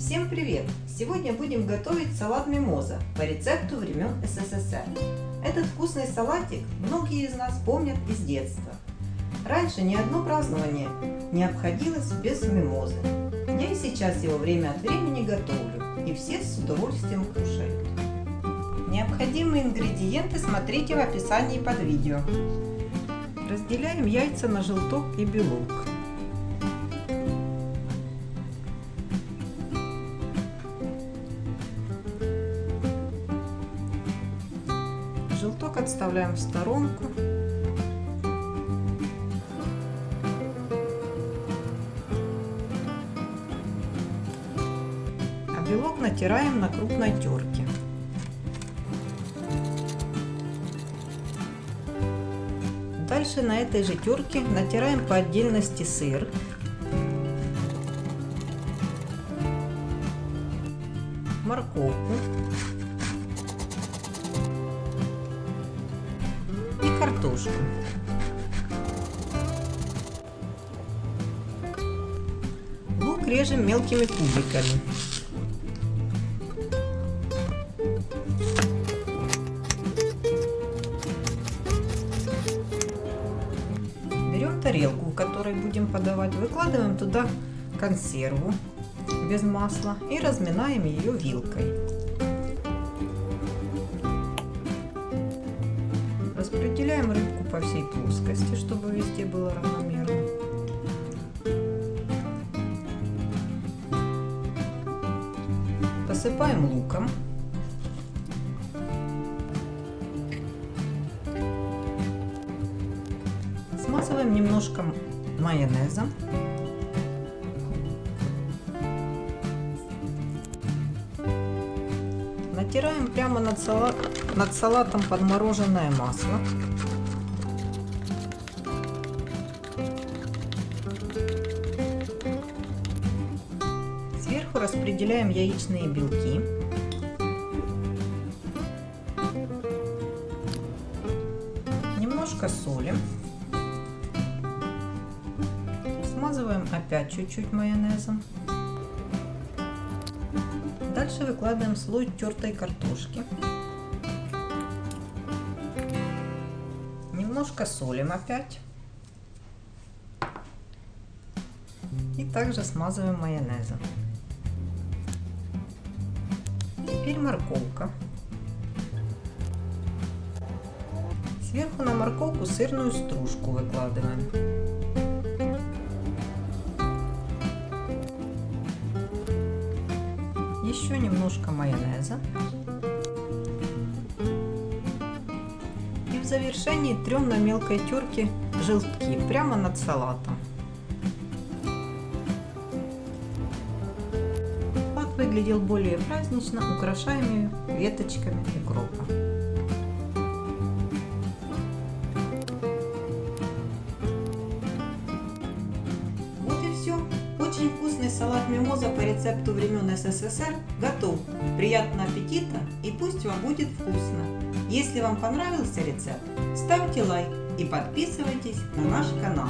Всем привет! Сегодня будем готовить салат мимоза по рецепту времен СССР. Этот вкусный салатик многие из нас помнят из детства. Раньше ни одно празднование не обходилось без мимозы. Я и сейчас его время от времени готовлю, и все с удовольствием кушают. Необходимые ингредиенты смотрите в описании под видео. Разделяем яйца на желток и белок. Желток отставляем в сторонку. А белок натираем на крупной терке. Дальше на этой же терке натираем по отдельности сыр. Морковку. Картошку. Лук режем мелкими кубиками. Берем тарелку, в которой будем подавать, выкладываем туда консерву без масла и разминаем ее вилкой. Распределяем рыбку по всей плоскости, чтобы везде было равномерно. Посыпаем луком. Смазываем немножко майонезом. Натираем прямо над, салат, над салатом подмороженное масло. Сверху распределяем яичные белки. Немножко солим. Смазываем опять чуть-чуть майонезом. Дальше выкладываем слой тертой картошки. Немножко солим опять. И также смазываем майонезом. Теперь морковка. Сверху на морковку сырную стружку выкладываем. Еще немножко майонеза. И в завершении трем на мелкой терке желтки прямо над салатом. Салат выглядел более празднично, украшаем ее веточками укропа. Вот и все. Очень вкусный салат мимоза по рецепту времен СССР готов. Приятного аппетита и пусть вам будет вкусно. Если вам понравился рецепт, ставьте лайк и подписывайтесь на наш канал.